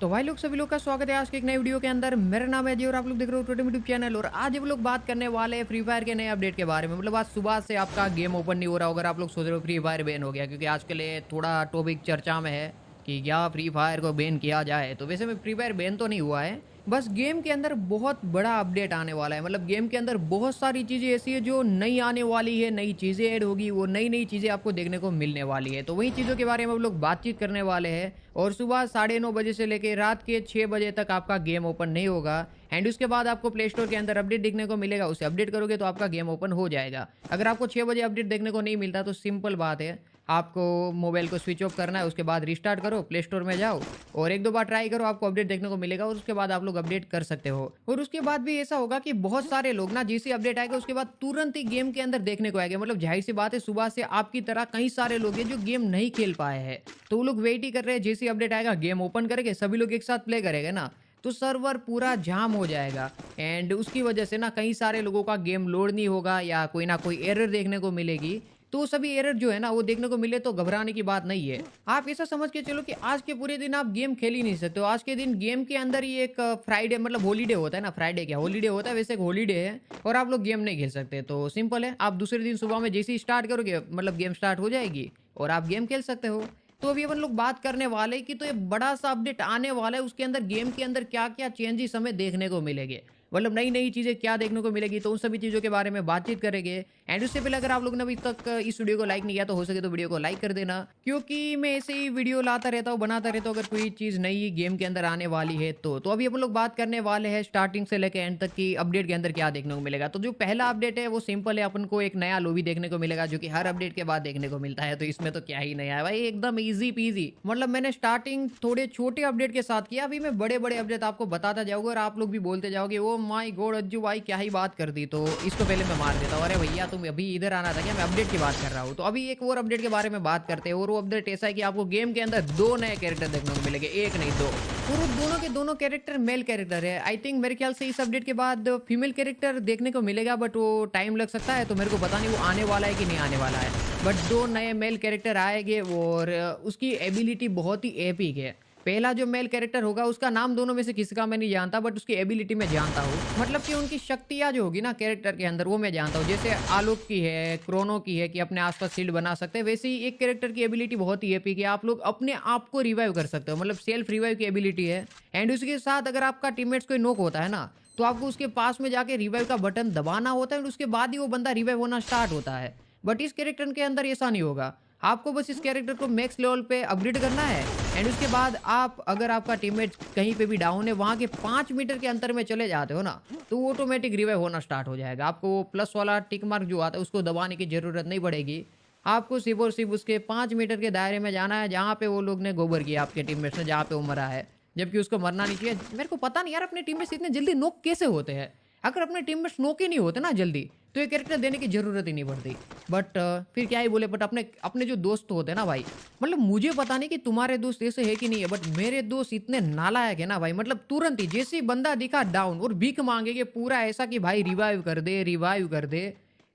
तो भाई लोग, सभी लोग का स्वागत है आज के एक नए वीडियो के अंदर। मेरा नाम है जी और आप लोग देख रहे हो टोटम यूट्यूब चैनल और आज हम लोग बात करने वाले हैं फ्री फायर के नए अपडेट के बारे में। मतलब आज सुबह से आपका गेम ओपन नहीं हो रहा अगर आप लोग सोच रहे हो फ्री फायर बैन हो गया, क्योंकि आज के लिए थोड़ा टॉपिक चर्चा में है कि क्या फ्री फायर को बैन किया जाए। तो वैसे में फ्री फायर बैन तो नहीं हुआ है बस गेम के अंदर बहुत बड़ा अपडेट आने वाला है। मतलब गेम के अंदर बहुत सारी चीज़ें ऐसी है जो नई आने वाली है, नई चीज़ें ऐड होगी, वो नई नई चीज़ें आपको देखने को मिलने वाली है। तो वही चीज़ों के बारे में हम लोग बातचीत करने वाले हैं और सुबह साढ़े नौ बजे से लेकर रात के छः बजे तक आपका गेम ओपन नहीं होगा एंड उसके बाद आपको प्ले स्टोर के अंदर अपडेट देखने को मिलेगा। उसे अपडेट करोगे तो आपका गेम ओपन हो जाएगा। अगर आपको छः बजे अपडेट देखने को नहीं मिलता तो सिंपल बात है। आपको मोबाइल को स्विच ऑफ़ करना है, उसके बाद रिस्टार्ट करो प्ले स्टोर में जाओ और एक दो बार ट्राई करो, आपको अपडेट देखने को मिलेगा और उसके बाद आप लोग अपडेट कर सकते हो। और उसके बाद भी ऐसा होगा कि बहुत सारे लोग ना जैसे अपडेट आएगा, उसके बाद तुरंत ही गेम के अंदर देखने को आएगा। मतलब ज़ाहिर सी बात है, सुबह से आपकी तरह कई सारे लोग हैं जो गेम नहीं खेल पाए हैं। तो वो लोग वेट ही कर रहे हैं, जैसे अपडेट आएगा गेम ओपन करेंगे, सभी लोग एक साथ प्ले करेंगे ना तो सर्वर पूरा जाम हो जाएगा। एंड उसकी वजह से ना कई सारे लोगों का गेम लोड नहीं होगा या कोई ना कोई एरर देखने को मिलेगी। तो सभी एरर जो है ना, वो देखने को मिले तो घबराने की बात नहीं है। आप ऐसा समझ के चलो कि आज के पूरे दिन आप गेम खेल ही नहीं सकते आज के दिन गेम के अंदर ही एक फ्राइडे मतलब होलीडे होता है ना। फ्राइडे क्या? होलीडे होता है, वैसे एक होलीडे है और आप लोग गेम नहीं खेल सकते। तो सिंपल है, आप दूसरे दिन सुबह में जैसे ही स्टार्ट करोगे मतलब गेम स्टार्ट हो जाएगी और आप गेम खेल सकते हो। तो अभी अपन लोग बात करने वाले कि तो ये बड़ा सा अपडेट आने वाला है, उसके अंदर गेम के अंदर क्या क्या चेंजेस हमें देखने को मिलेंगे। मतलब नई नई चीज़ें क्या देखने को मिलेगी तो उन सभी चीज़ों के बारे में बातचीत करेंगे। एंड उससे पहले अगर आप लोग ने अभी तक इस वीडियो को लाइक नहीं किया तो हो सके तो वीडियो को लाइक कर देना। क्योंकि मैं ऐसे ही वीडियो लाता रहता हूँ, बनाता रहता हूँ, अगर कोई चीज़ नई गेम के अंदर आने वाली है तो। तो अभी अपन लोग बात करने वाले हैं स्टार्टिंग से लेकर एंड तक की अपडेट के अंदर क्या देखने को मिलेगा। तो जो पहला अपडेट है, वो सिंपल है, अपन को एक नया लोबी देखने को मिलेगा, जो कि हर अपडेट के बाद देखने को मिलता है। तो इसमें तो क्या ही नया है भाई, एकदम ईजी पीजी मतलब मैंने स्टार्टिंग थोड़े छोटे अपडेट के साथ किया, अभी मैं बड़े बड़े अपडेट आपको बताता जाऊँगा और आप लोग भी बोलते जाओगे वो माई गोड अज्जू भाई, क्या ही बात कर दी। तो इसको पहले मैं मार देता हूँ। अरे भैया, तुम अभी इधर आना था क्या? मैं अपडेट की बात कर रहा हूँ। तो अभी एक और अपडेट के बारे में बात करते हैं और वो अपडेट ऐसा है कि आपको गेम के अंदर दो नए कैरेक्टर देखने को मिलेंगे। एक नहीं, दो। और दोनों के दोनों कैरेक्टर मेल कैरेक्टर है। आई थिंक मेरे ख्याल से इस अपडेट के बाद फीमेल कैरेक्टर देखने को मिलेगा बट वो टाइम लग सकता है। तो मेरे को पता नहीं वो आने वाला है कि नहीं आने वाला है। बट दो नए मेल कैरेक्टर आएँगे और उसकी एबिलिटी बहुत ही एपिक है। पहला जो मेल कैरेक्टर होगा, उसका नाम दोनों में से किसी का मैं नहीं जानता बट उसकी एबिलिटी मैं जानता हूँ। मतलब कि उनकी शक्तियाँ जो होगी ना कैरेक्टर के अंदर, वो मैं जानता हूँ। जैसे आलोक की है, क्रोनो की है कि अपने आसपास शील्ड बना सकते हैं, वैसे ही एक कैरेक्टर की एबिलिटी बहुत ही एपी की आप लोग अपने आप को रिवाइव कर सकते हो। मतलब सेल्फ रिवाइव की एबिलिटी है। एंड उसके साथ अगर आपका टीममेट्स कोई नोक होता है ना तो आपको उसके पास में जाके रिवाइव का बटन दबाना होता है और उसके बाद ही वो बंदा रिवाइव होना स्टार्ट होता है। बट इस कैरेक्टर के अंदर ऐसा नहीं होगा। आपको बस इस कैरेक्टर को मैक्स लेवल पे अपग्रेड करना है। एंड उसके बाद आप, अगर आपका टीममेट कहीं पे भी डाउन है, वहाँ के पाँच मीटर के अंतर में चले जाते हो ना तो ऑटोमेटिक रिवाइव होना स्टार्ट हो जाएगा। आपको वो प्लस वाला टिक मार्क जो आता है, उसको दबाने की ज़रूरत नहीं पड़ेगी। आपको सिर्फ़ और सिर्फ़ उसके पाँच मीटर के दायरे में जाना है, जहाँ पे वो लोग ने गोबर किया आपके टीम ने, जहाँ पे वो मरा है। जबकि उसको मरना नहीं चाहिए। मेरे को पता नहीं यार, अपने टीम इतने जल्दी नोक कैसे होते हैं? अगर अपने टीम में स्नोके ही नहीं होते ना जल्दी? तो ये कैरेक्टर देने की ज़रूरत ही नहीं पड़ती। बट uh, फिर क्या ही बोले बट अपने अपने जो दोस्त होते हैं ना भाई मतलब मुझे पता नहीं कि तुम्हारे दोस्त ऐसे है कि नहीं है बट मेरे दोस्त इतने नालायक है ना भाई मतलब तुरंत ही जैसे बंदा दिखा डाउन और भीख मांगेगे पूरा ऐसा कि भाई रिवाइव कर दे रिवाइव कर दे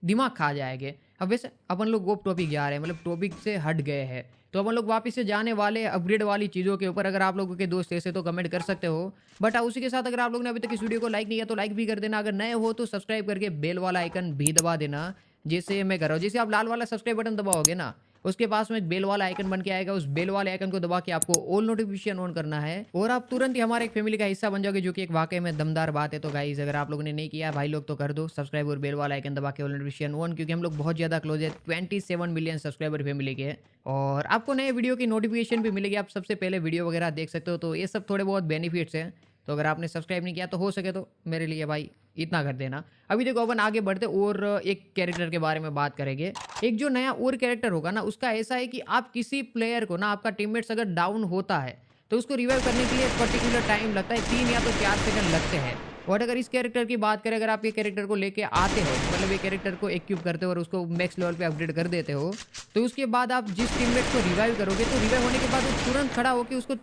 दिमाग खा जाएँगे। अब वैसे अपन लोग वो टॉपिक जा रहे हैं मतलब टॉपिक से हट गए हैं। तो अपन लोग वापस से जाने वाले अपग्रेड वाली चीज़ों के ऊपर। अगर आप लोगों के दोस्त ऐसे तो कमेंट कर सकते हो। बट उसी के साथ अगर आप लोग ने अभी तक इस वीडियो को लाइक नहीं किया तो लाइक भी कर देना। अगर नए हो तो सब्सक्राइब करके बेल वाला आइकन भी दबा देना, जैसे मैं कर रहा हूँ। जैसे आप लाल वाला सब्सक्राइब बटन दबाओगे ना उसके पास में एक बेल वाला आइकन बन के आएगा। उस बेल वाले आइकन को दबा के आपको ऑल नोटिफिकेशन ऑन करना है। और आप तुरंत ही हमारे एक फैमिली का हिस्सा बन जाओगे, जो कि एक वाकई में दमदार बात है। तो गाइज़ अगर आप लोगों ने नहीं किया, भाई लोग तो कर दो। सब्सक्राइब और बेल वाला आइकन दबा के ऑल नोटिफिकेशन ऑन क्योंकि हम लोग बहुत ज़्यादा क्लोज है। ट्वेंटी मिलियन सब्सक्राइबर फैमिली के। और आपको नए वीडियो की नोटिफिकेशन भी मिलेगी। आप सबसे पहले वीडियो वगैरह देख सकते हो। तो ये सब थोड़े बहुत बेनिफिट्स हैं। तो अगर आपने सब्सक्राइब नहीं किया तो हो सके तो मेरे लिए भाई इतना कर देना। अभी देखो, अपन आगे बढ़ते, और एक कैरेक्टर के बारे में बात करेंगे। एक जो नया और कैरेक्टर होगा ना, उसका ऐसा है कि आप किसी प्लेयर को ना, आपका टीममेट्स अगर डाउन होता है तो उसको रिवाइव करने के लिए पर्टिकुलर टाइम लगता है, तीन या तो चार सेकंड लगते हैं। और अगर इस कैरेक्टर की बात करें, अगर आप ये कैरेक्टर को लेके आते हो मतलब ये कैरेक्टर को एक्यूब करते हो और उसको मैक्स लेवल पे अपग्रेड कर देते हो तो उसके बाद आप जिस टीममेट को रिवाइव करोगे तो रिवाइव होने के बाद वो तुरंत खड़ा होकर उसको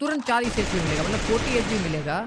तुरंत चालीस एच मिलेगा मतलब फोर्टी एच मिलेगा।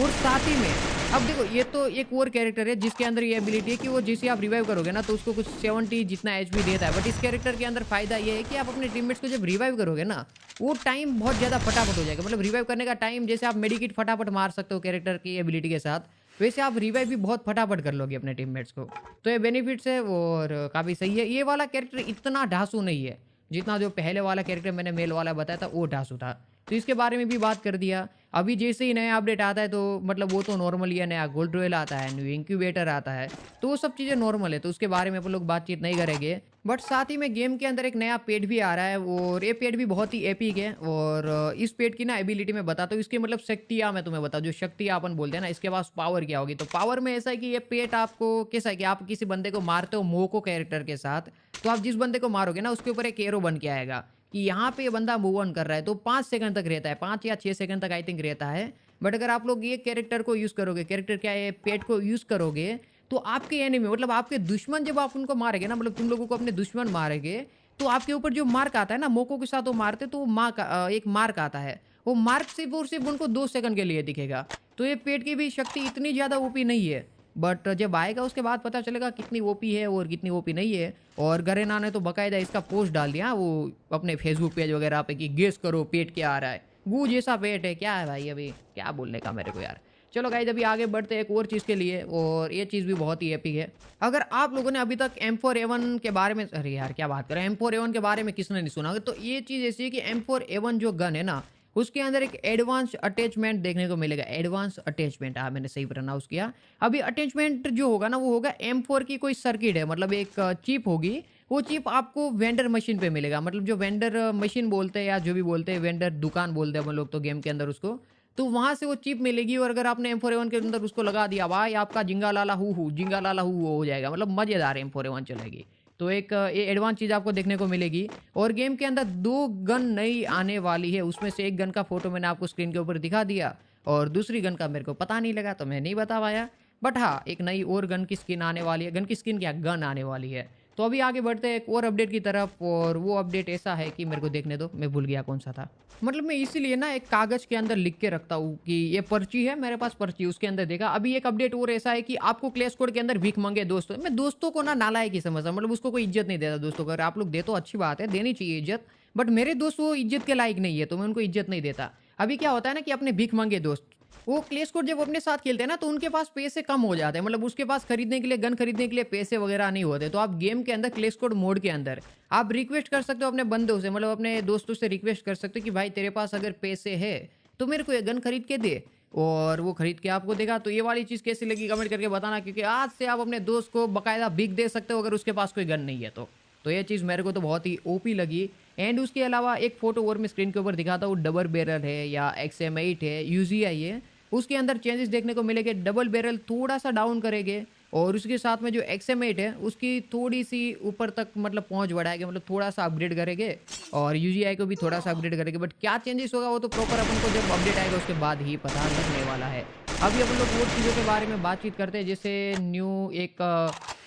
और साथ ही में अब देखो, ये तो एक और कैरेक्टर है जिसके अंदर ये एबिलिटी है कि वो जैसे आप रिवाइव करोगे ना तो उसको कुछ 70 जितना एच देता है। बट इस कैरेक्टर के अंदर फ़ायदा ये है कि आप अपने टीममेट्स को जब रिवाइव करोगे ना, वो टाइम बहुत ज़्यादा फटाफट हो जाएगा। मतलब रिवाइव करने का टाइम जैसे आप मेडिकेट फटाफट मार सकते हो कैरेक्टर की एबिलिटी के साथ, वैसे आप रिवाइव भी बहुत फटाफट कर लोगे अपने टीममेट्स को। तो ये बेनिफिट्स है और काफ़ी सही है। ये वाला कैरेक्टर इतना ढांसू नहीं है, जितना जो पहले वाला कैरेक्टर मैंने मेल वाला बताया था, वो ढांसू था। तो इसके बारे में भी बात कर दिया। अभी जैसे ही नया अपडेट आता है तो मतलब वो तो नॉर्मल ही है, नया गोल्ड रॉयल आता है न्यू इंक्यूबेटर आता है तो वो सब चीज़ें नॉर्मल है तो उसके बारे में अपन लोग बातचीत नहीं करेंगे। बट साथ ही में गेम के अंदर एक नया पेड भी आ रहा है और ये पेड भी बहुत ही एपिक है और, इस पेड की ना एबिलिटी में बताता हूँ इसकी मतलब शक्तियाँ मैं तुम्हें बताऊँ जो शक्तियाँ अपन बोलते हैं ना, इसके पास पावर क्या होगी? तो पावर में ऐसा है कि ये पेट आपको कैसा है कि आप किसी बंदे को मारते हो मोको कैरेक्टर के साथ तो आप जिस बंदे को मारोगे ना, उसके ऊपर एक एरो बन के आएगा। कि यहाँ पे ये बंदा मूव ऑन कर रहा है तो पाँच सेकंड तक रहता है, पाँच या छः सेकंड तक आई थिंक रहता है। बट अगर आप लोग ये कैरेक्टर को यूज़ करोगे कैरेक्टर क्या है पेट को यूज़ करोगे तो आपके एनिमी मतलब आपके दुश्मन जब आप उनको मारेंगे ना मतलब तुम लोगों को अपने दुश्मन मारेंगे तो आपके ऊपर जो मार्क आता है ना, मोको के साथ वो मारते तो वो का एक मार्क आता है। वो मार्क सिर्फ़ और सिर्फ़ उनको दो सेकंड के लिए दिखेगा। तो ये पेट की भी शक्ति इतनी ज़्यादा ओपी नहीं है। बट जब आएगा, उसके बाद पता चलेगा कितनी ओपी है और कितनी ओपी नहीं है। और गरेना ने तो बकायदा इसका पोस्ट डाल दिया, वो अपने फेसबुक पेज वगैरह पे कि गेस करो, पेट क्या आ रहा है। गू जैसा पेट है, क्या है भाई अभी? क्या बोलने का मेरे को यार? चलो गाइज़ अभी आगे बढ़ते एक और चीज़ के लिए, और ये चीज़ भी बहुत ही एपिक है। अगर आप लोगों ने अभी तक एम फोर एवन के बारे में अरे यार, क्या बात करें एम फोर एवन के बारे में किसने नहीं सुना? तो ये चीज़ ऐसी है कि एम फोर एवन जो गन है ना उसके अंदर एक एडवांस अटैचमेंट देखने को मिलेगा। एडवांस अटैचमेंट हाँ मैंने सही प्रोनाउंस किया। अभी अटैचमेंट जो होगा ना, वो होगा एम की कोई सर्किट है मतलब एक चिप होगी, वो चिप आपको वेंडर मशीन पे मिलेगा। मतलब जो वेंडर मशीन बोलते हैं या जो भी बोलते हैं वेंडर दुकान बोलते हैं हम लोग तो गेम के अंदर उसको तो वहाँ से वो चिप मिलेगी और अगर आपने एम फोर के अंदर उसको लगा दिया, भाई आपका जिंगा लाला हु हु जिंगा लाला हु हो जाएगा। मतलब मज़ेदार एम फोर चलेगी। तो एक, ये एडवांस चीज़ आपको देखने को मिलेगी। और गेम के अंदर दो गन नई आने वाली है। उसमें से एक गन का फ़ोटो मैंने आपको स्क्रीन के ऊपर दिखा दिया। और दूसरी गन का मेरे को पता नहीं लगा तो मैं नहीं बता पाया। बट हाँ एक नई और गन की स्किन आने वाली है। गन की स्किन क्या? गन आने वाली है। तो अभी आगे बढ़ते हैं एक और अपडेट की तरफ़, और वो अपडेट ऐसा है कि मेरे को देखने दो, मैं भूल गया कौन सा था। मतलब मैं इसीलिए ना एक कागज़ के अंदर लिख के रखता हूँ कि ये पर्ची है, मेरे पास पर्ची उसके अंदर देखा। अभी एक अपडेट और ऐसा है कि आपको क्लेश कोड के अंदर भीख मंगे दोस्तों। मैं दोस्तों को ना नालायक ही समझता मतलब उसको कोई इज़्ज़त नहीं देता दोस्तों। को अगर आप लोग दे तो अच्छी बात है, देनी चाहिए इज़्ज़त बट मेरे दोस्त वो इज़्ज़त के लायक नहीं है तो मैं उनको इज़्ज़त नहीं देता। अभी क्या होता है ना कि अपने भीख मांगे दोस्त वो क्ले स्कोर जब अपने साथ खेलते हैं ना तो उनके पास पैसे कम हो जाते हैं। मतलब उसके पास खरीदने के लिए गन खरीदने के लिए पैसे वगैरह नहीं होते। तो आप गेम के अंदर क्ले स्कोर मोड के अंदर, आप रिक्वेस्ट कर सकते हो अपने बंदों से मतलब अपने दोस्तों से रिक्वेस्ट कर सकते हो कि भाई, तेरे पास अगर पैसे है तो मेरे को ये गन खरीद के दे। और वो खरीद के आपको देगा। तो ये वाली चीज़ कैसी लगी कमेंट करके बताना, क्योंकि आज से आप अपने दोस्त को बकायदा बिक दे सकते हो, अगर उसके पास कोई गन नहीं है तो। तो ये चीज़ मेरे को तो बहुत ही ओपी लगी। एंड उसके अलावा एक फ़ोटो और मैं स्क्रीन के ऊपर दिखाता हूँ। डबल बैरल है या एक्स एम एट है यूजीआई है। उसके अंदर चेंजेस देखने को मिलेंगे डबल बैरल थोड़ा सा डाउन करेंगे और उसके साथ में जो एक्सएमेट है, उसकी थोड़ी सी ऊपर तक मतलब पहुँच बढ़ाएँगे मतलब थोड़ा सा अपग्रेड करेंगे और यूजीआई को भी थोड़ा सा अपग्रेड करेंगे। बट क्या चेंजेस होगा वो तो प्रॉपर अपन को जब अपडेट आएगा, उसके बाद ही पता लगने वाला है। अभी अपन लोग वो चीज़ों के बारे में बातचीत करते हैं, जैसे न्यू एक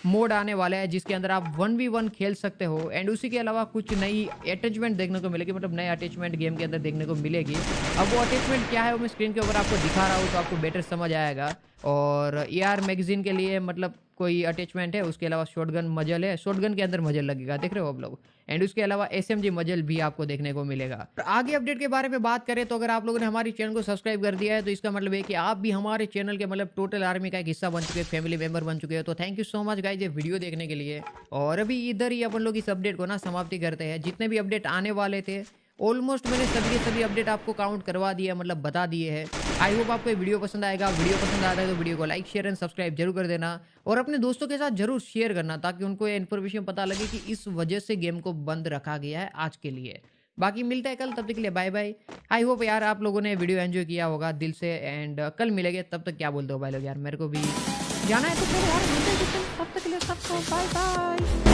मोड आने वाला है, जिसके अंदर आप वन वी वन खेल सकते हो एंड उसी के अलावा कुछ नई अटैचमेंट देखने को मिलेगी मतलब नए अटैचमेंट गेम के अंदर देखने को मिलेगी। अब वो अटैचमेंट क्या है, वो मैं स्क्रीन के ऊपर आपको दिखा रहा हूँ तो आपको बेटर समझ आएगा। और ए आर मैगजीन के लिए मतलब कोई अटैचमेंट है, उसके अलावा शॉटगन मजल है शॉटगन के अंदर मजल लगेगा, देख रहे हो आप लोग? एंड उसके अलावा एसएमजी मजल भी आपको देखने को मिलेगा। आगे अपडेट के बारे में बात करें तो अगर आप लोगों ने हमारे चैनल को सब्सक्राइब कर दिया है तो इसका मतलब है कि आप भी हमारे चैनल के मतलब टोटल आर्मी का एक हिस्सा बन चुके हैं फैमिली मेंबर बन चुके हैं। तो thank you so much guys ये वीडियो देखने के लिए। और अभी इधर ही अपन लोग इस अपडेट को ना समाप्ति करते हैं। जितने भी अपडेट आने वाले थे ऑलमोस्ट मैंने सभी के सभी अपडेट आपको काउंट करवा दिया मतलब बता दिए हैं। आई होप आपको वीडियो पसंद आएगा। वीडियो पसंद आता है तो वीडियो को लाइक शेयर एंड सब्सक्राइब ज़रूर कर देना। और अपने दोस्तों के साथ ज़रूर शेयर करना ताकि उनको ये इन्फॉर्मेशन पता लगे कि इस वजह से गेम को बंद रखा गया है आज के लिए। बाकी मिलता है कल, तब तक के लिए बाय बाय आई होप यार आप लोगों ने वीडियो एंजॉय किया होगा दिल से एंड कल मिलेंगे, तब तक क्या बोलते हो भाई लोग यार? मेरे को भी जाना है तो फिर यार मिलते हैं तब तक के लिए सबको बाय बाय